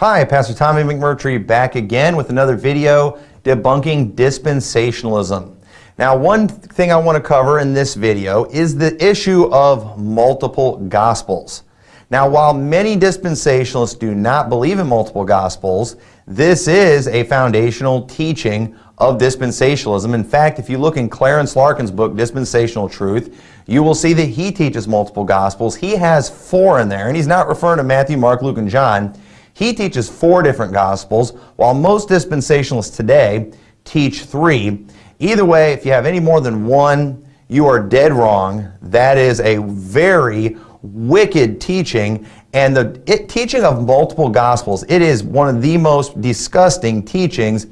Hi, Pastor Tommy McMurtry back again with another video debunking dispensationalism. Now, one thing I want to cover in this video is the issue of multiple gospels. Now, while many dispensationalists do not believe in multiple gospels, this is a foundational teaching of dispensationalism. In fact, if you look in Clarence Larkin's book, Dispensational Truth, you will see that he teaches multiple gospels. He has four in there, and he's not referring to Matthew, Mark, Luke, and John. He teaches four different Gospels, while most dispensationalists today teach three. Either way, if you have any more than one, you are dead wrong. That is a very wicked teaching. And the it, teaching of multiple Gospels, it is one of the most disgusting teachings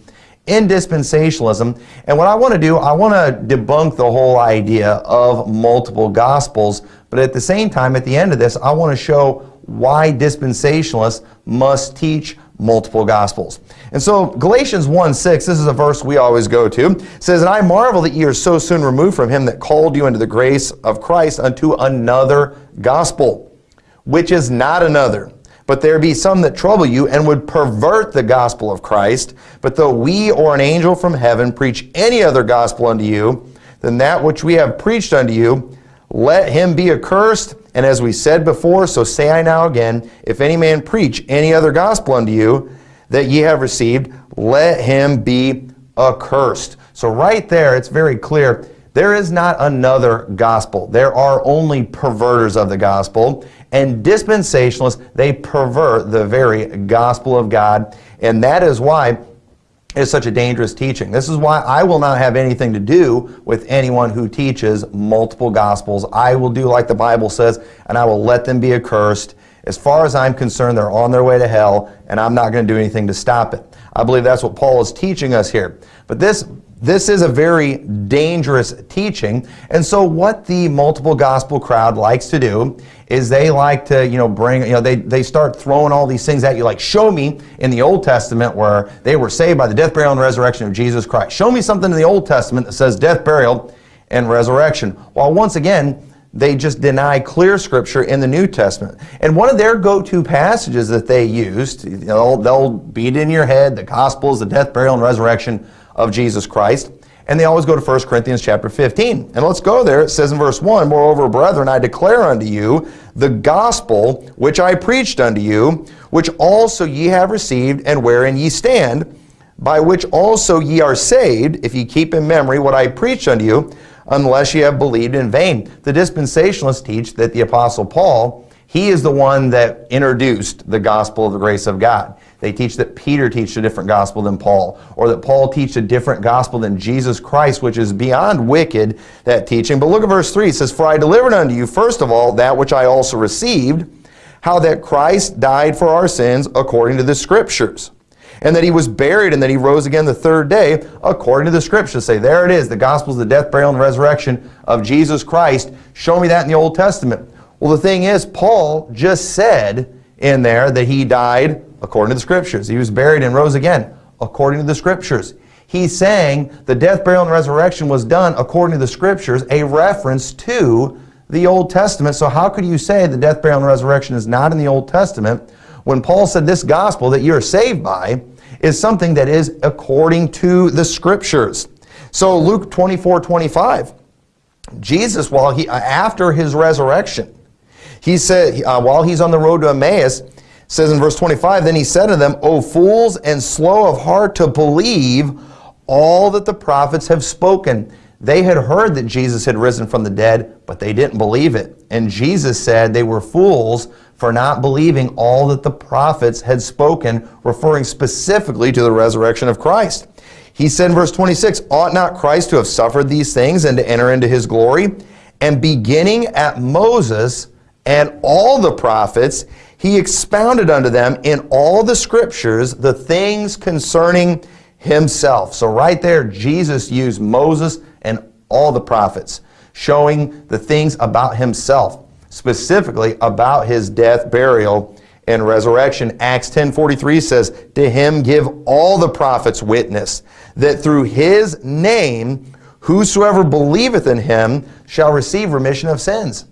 in dispensationalism. And what I want to do, I want to debunk the whole idea of multiple Gospels. But at the same time, at the end of this, I want to show why dispensationalists must teach multiple gospels. And so Galatians 1, 6, this is a verse we always go to, says, And I marvel that ye are so soon removed from him that called you into the grace of Christ unto another gospel, which is not another. But there be some that trouble you and would pervert the gospel of Christ. But though we or an angel from heaven preach any other gospel unto you than that which we have preached unto you, let him be accursed. And as we said before, so say I now again, if any man preach any other gospel unto you that ye have received, let him be accursed. So right there, it's very clear. There is not another gospel. There are only perverters of the gospel. And dispensationalists, they pervert the very gospel of God. And that is why is such a dangerous teaching. This is why I will not have anything to do with anyone who teaches multiple gospels. I will do like the Bible says, and I will let them be accursed. As far as I'm concerned, they're on their way to hell, and I'm not going to do anything to stop it. I believe that's what Paul is teaching us here. But this this is a very dangerous teaching. And so what the multiple gospel crowd likes to do is they like to, you know, bring, you know, they, they start throwing all these things at you, like show me in the Old Testament where they were saved by the death, burial, and resurrection of Jesus Christ. Show me something in the Old Testament that says death, burial, and resurrection. While once again, they just deny clear scripture in the New Testament. And one of their go-to passages that they used, know, they'll beat in your head, the Gospels, the death, burial, and resurrection of Jesus Christ. And they always go to 1 Corinthians chapter 15. And let's go there. It says in verse 1, Moreover, brethren, I declare unto you the gospel which I preached unto you, which also ye have received, and wherein ye stand, by which also ye are saved, if ye keep in memory what I preached unto you, unless ye have believed in vain. The dispensationalists teach that the Apostle Paul he is the one that introduced the gospel of the grace of God. They teach that Peter teached a different gospel than Paul, or that Paul teached a different gospel than Jesus Christ, which is beyond wicked, that teaching. But look at verse 3. It says, For I delivered unto you, first of all, that which I also received, how that Christ died for our sins according to the Scriptures, and that he was buried, and that he rose again the third day according to the Scriptures. Say, there it is, the gospel is the death, burial, and resurrection of Jesus Christ. Show me that in the Old Testament. Well, the thing is, Paul just said in there that he died according to the Scriptures. He was buried and rose again according to the Scriptures. He's saying the death, burial, and resurrection was done according to the Scriptures, a reference to the Old Testament. So how could you say the death, burial, and resurrection is not in the Old Testament when Paul said this gospel that you're saved by is something that is according to the Scriptures? So Luke 24, 25, Jesus, while he, after his resurrection, he said, uh, while he's on the road to Emmaus, says in verse 25, Then he said to them, O fools and slow of heart to believe all that the prophets have spoken. They had heard that Jesus had risen from the dead, but they didn't believe it. And Jesus said they were fools for not believing all that the prophets had spoken, referring specifically to the resurrection of Christ. He said in verse 26, Ought not Christ to have suffered these things and to enter into his glory? And beginning at Moses, and all the prophets, he expounded unto them in all the scriptures the things concerning himself. So right there, Jesus used Moses and all the prophets, showing the things about himself, specifically about his death, burial, and resurrection. Acts 10.43 says, To him give all the prophets witness, that through his name whosoever believeth in him shall receive remission of sins.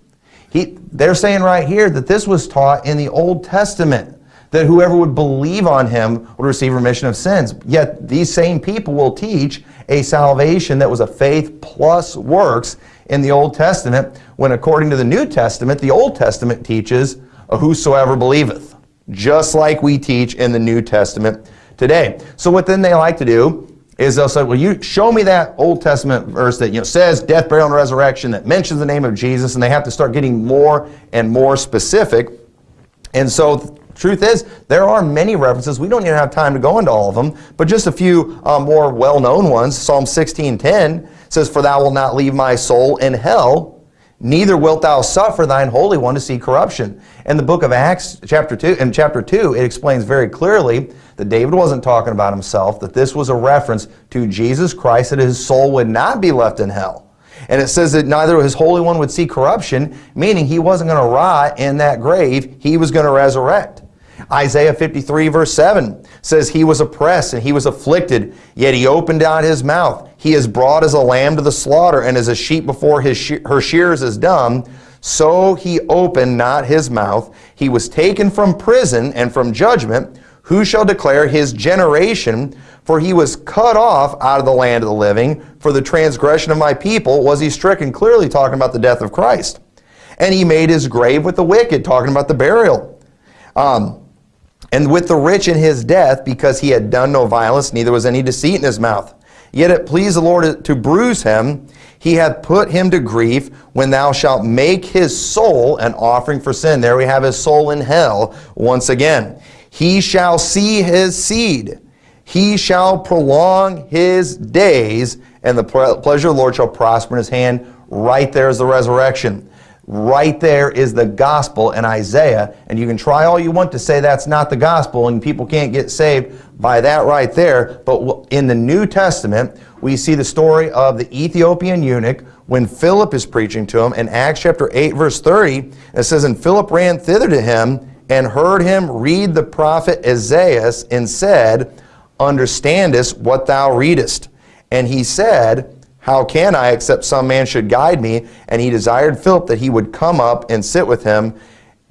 He, they're saying right here that this was taught in the Old Testament. that whoever would believe on him would receive remission of sins. Yet these same people will teach a salvation that was a faith plus works in the Old Testament, when according to the New Testament, the Old Testament teaches whosoever believeth, just like we teach in the New Testament today. So what then they like to do is they'll say, well, you show me that Old Testament verse that you know says death, burial, and resurrection that mentions the name of Jesus, and they have to start getting more and more specific. And so truth is, there are many references. We don't even have time to go into all of them, but just a few uh, more well-known ones. Psalm 16:10 says, "For thou wilt not leave my soul in hell, neither wilt thou suffer thine holy one to see corruption." In the book of Acts, chapter 2, in chapter 2, it explains very clearly that David wasn't talking about himself, that this was a reference to Jesus Christ, that his soul would not be left in hell. And it says that neither his Holy One would see corruption, meaning he wasn't going to rot in that grave, he was going to resurrect. Isaiah 53 verse 7 says, He was oppressed and he was afflicted, yet he opened out his mouth. He is brought as a lamb to the slaughter, and as a sheep before his she her shears is dumb. So he opened not his mouth. He was taken from prison and from judgment. Who shall declare his generation? For he was cut off out of the land of the living. For the transgression of my people was he stricken. Clearly talking about the death of Christ. And he made his grave with the wicked, talking about the burial. Um, and with the rich in his death, because he had done no violence, neither was any deceit in his mouth. Yet it pleased the Lord to bruise him. He hath put him to grief when thou shalt make his soul an offering for sin. There we have his soul in hell once again. He shall see his seed. He shall prolong his days, and the pleasure of the Lord shall prosper in his hand. Right there is the resurrection. Right there is the gospel in Isaiah. And you can try all you want to say that's not the gospel and people can't get saved by that right there. But in the New Testament, we see the story of the Ethiopian eunuch when Philip is preaching to him. In Acts chapter 8, verse 30, it says, And Philip ran thither to him and heard him read the prophet Isaiah and said, Understandest what thou readest? And he said, How can I, except some man should guide me? And he desired Philip that he would come up and sit with him.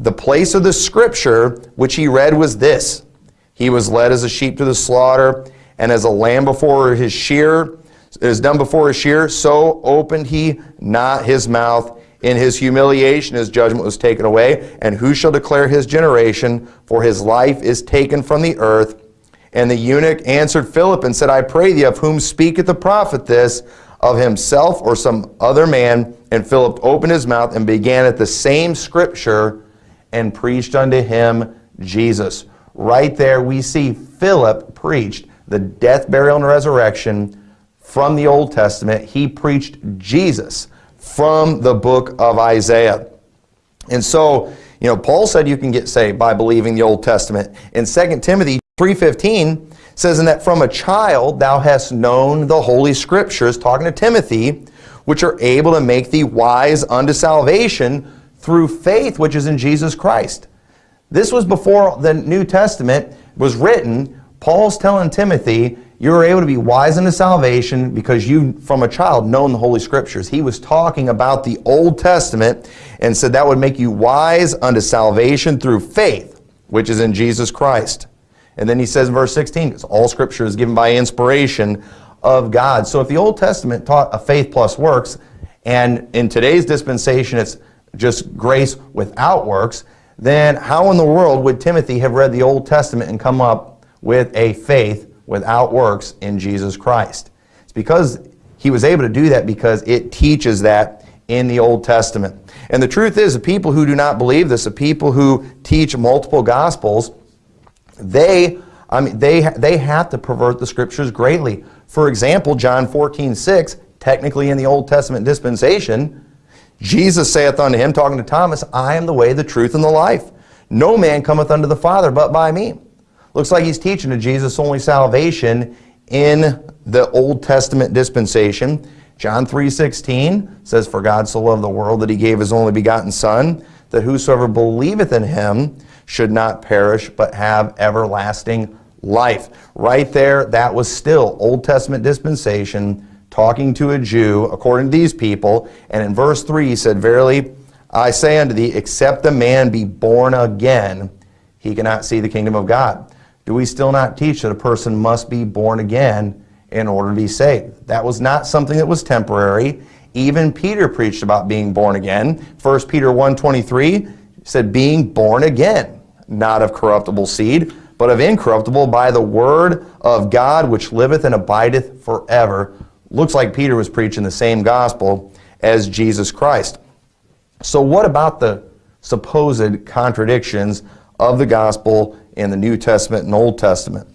The place of the scripture which he read was this He was led as a sheep to the slaughter, and as a lamb before his shear is done before his shear, so opened he not his mouth. In his humiliation, his judgment was taken away. And who shall declare his generation? For his life is taken from the earth. And the eunuch answered Philip and said, I pray thee, of whom speaketh the prophet this? Of himself or some other man? And Philip opened his mouth and began at the same scripture and preached unto him Jesus. Right there we see Philip preached the death, burial, and resurrection from the Old Testament. He preached Jesus from the book of Isaiah. And so, you know, Paul said you can get saved by believing the Old Testament. In 2 Timothy 3.15 says, And that from a child thou hast known the Holy Scriptures, talking to Timothy, which are able to make thee wise unto salvation through faith which is in Jesus Christ. This was before the New Testament was written. Paul's telling Timothy, you are able to be wise unto salvation because you, from a child, known the Holy Scriptures. He was talking about the Old Testament and said that would make you wise unto salvation through faith, which is in Jesus Christ. And then he says in verse 16, because all Scripture is given by inspiration of God. So if the Old Testament taught a faith plus works, and in today's dispensation it's just grace without works, then how in the world would Timothy have read the Old Testament and come up with a faith without works in Jesus Christ. It's because he was able to do that because it teaches that in the Old Testament. And the truth is, the people who do not believe this, the people who teach multiple gospels, they, I mean, they, they have to pervert the scriptures greatly. For example, John 14, 6, technically in the Old Testament dispensation, Jesus saith unto him, talking to Thomas, I am the way, the truth, and the life. No man cometh unto the Father but by me. Looks like he's teaching a Jesus only salvation in the Old Testament dispensation. John 3.16 says, For God so loved the world that he gave his only begotten Son, that whosoever believeth in him should not perish, but have everlasting life. Right there, that was still Old Testament dispensation, talking to a Jew, according to these people. And in verse 3, he said, Verily, I say unto thee, except a man be born again, he cannot see the kingdom of God. Do we still not teach that a person must be born again in order to be saved? That was not something that was temporary. Even Peter preached about being born again. 1 Peter 1.23 said, being born again, not of corruptible seed, but of incorruptible by the word of God which liveth and abideth forever. Looks like Peter was preaching the same gospel as Jesus Christ. So what about the supposed contradictions of the gospel in the New Testament and Old Testament?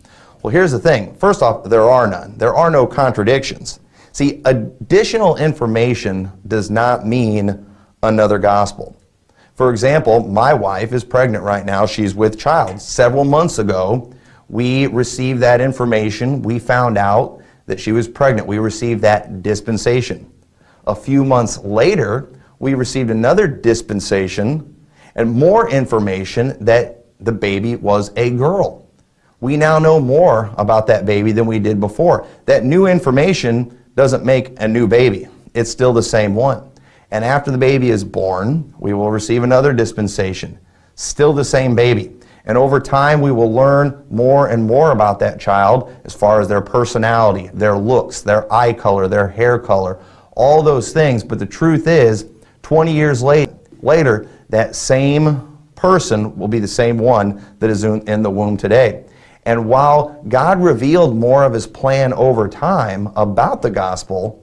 Well, here's the thing. First off, there are none. There are no contradictions. See, additional information does not mean another gospel. For example, my wife is pregnant right now. She's with child. Several months ago, we received that information. We found out that she was pregnant. We received that dispensation. A few months later, we received another dispensation and more information that the baby was a girl. We now know more about that baby than we did before. That new information doesn't make a new baby. It's still the same one. And after the baby is born, we will receive another dispensation. Still the same baby. And over time, we will learn more and more about that child as far as their personality, their looks, their eye color, their hair color, all those things. But the truth is, 20 years late, later, that same person will be the same one that is in the womb today. And while God revealed more of his plan over time about the gospel,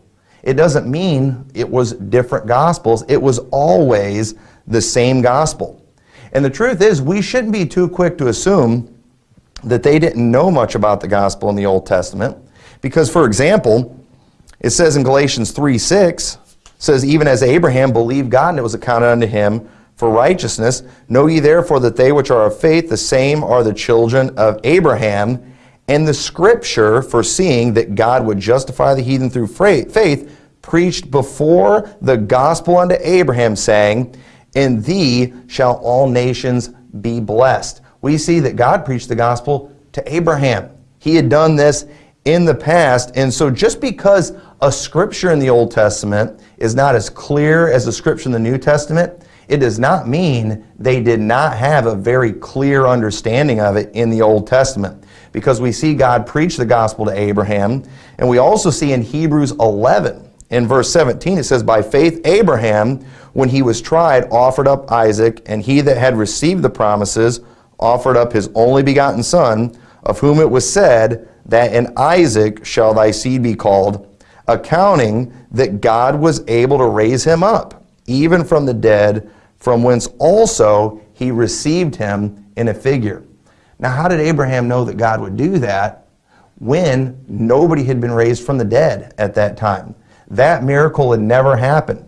it doesn't mean it was different gospels. It was always the same gospel. And the truth is, we shouldn't be too quick to assume that they didn't know much about the gospel in the Old Testament. Because, for example, it says in Galatians 3 6, says, Even as Abraham believed God, and it was accounted unto him for righteousness. Know ye therefore that they which are of faith, the same are the children of Abraham. And the scripture, foreseeing that God would justify the heathen through faith, preached before the gospel unto Abraham, saying, In thee shall all nations be blessed. We see that God preached the gospel to Abraham. He had done this in the past. And so just because a scripture in the Old Testament is not as clear as a scripture in the New Testament, it does not mean they did not have a very clear understanding of it in the Old Testament because we see God preach the gospel to Abraham. And we also see in Hebrews 11, in verse 17, it says, By faith Abraham, when he was tried, offered up Isaac, and he that had received the promises offered up his only begotten son, of whom it was said, That in Isaac shall thy seed be called, accounting that God was able to raise him up, even from the dead, from whence also he received him in a figure. Now, how did Abraham know that God would do that when nobody had been raised from the dead at that time? That miracle had never happened.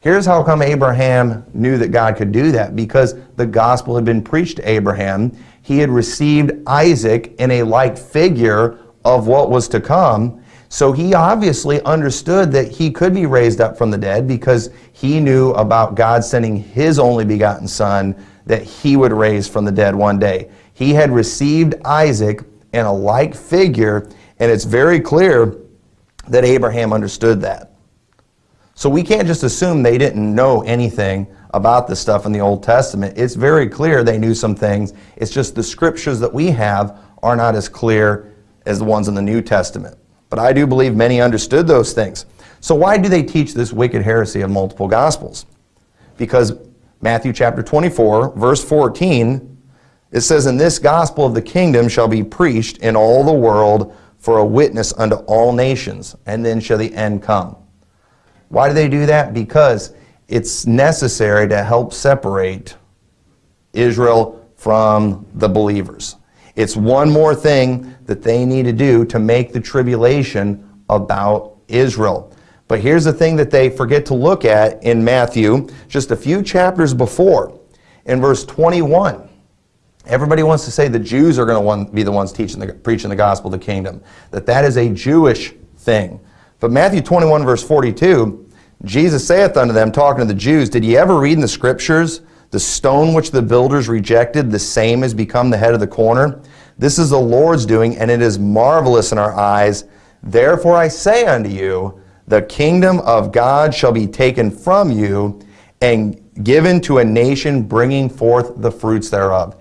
Here's how come Abraham knew that God could do that because the gospel had been preached to Abraham. He had received Isaac in a like figure of what was to come. So he obviously understood that he could be raised up from the dead because he knew about God sending his only begotten son that he would raise from the dead one day. He had received Isaac in a like figure, and it's very clear that Abraham understood that. So we can't just assume they didn't know anything about this stuff in the Old Testament. It's very clear they knew some things. It's just the scriptures that we have are not as clear as the ones in the New Testament. But I do believe many understood those things. So why do they teach this wicked heresy of multiple gospels? Because Matthew chapter 24, verse 14, it says, And this gospel of the kingdom shall be preached in all the world for a witness unto all nations, and then shall the end come. Why do they do that? Because it's necessary to help separate Israel from the believers. It's one more thing that they need to do to make the tribulation about Israel. But here's the thing that they forget to look at in Matthew, just a few chapters before, in verse 21. Everybody wants to say the Jews are going to be the ones teaching the, preaching the gospel of the kingdom, that that is a Jewish thing. But Matthew 21, verse 42, Jesus saith unto them, talking to the Jews, Did ye ever read in the scriptures, the stone which the builders rejected, the same has become the head of the corner? This is the Lord's doing, and it is marvelous in our eyes. Therefore I say unto you, the kingdom of God shall be taken from you and given to a nation bringing forth the fruits thereof.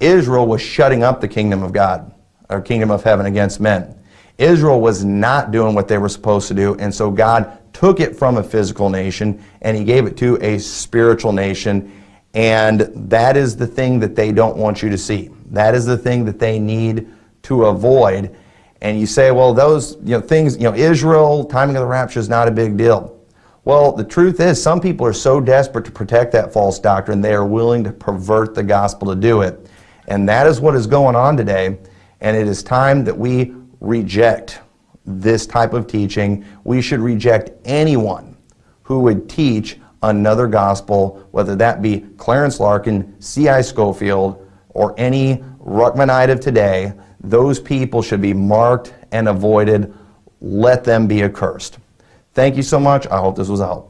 Israel was shutting up the kingdom of God, or kingdom of heaven against men. Israel was not doing what they were supposed to do, and so God took it from a physical nation and he gave it to a spiritual nation. And that is the thing that they don't want you to see. That is the thing that they need to avoid. And you say, well, those you know, things, you know, Israel, timing of the rapture is not a big deal. Well, the truth is, some people are so desperate to protect that false doctrine, they are willing to pervert the gospel to do it. And that is what is going on today. And it is time that we reject this type of teaching. We should reject anyone who would teach another gospel, whether that be Clarence Larkin, C.I. Scofield, or any Ruckmanite of today. Those people should be marked and avoided. Let them be accursed. Thank you so much. I hope this was a help.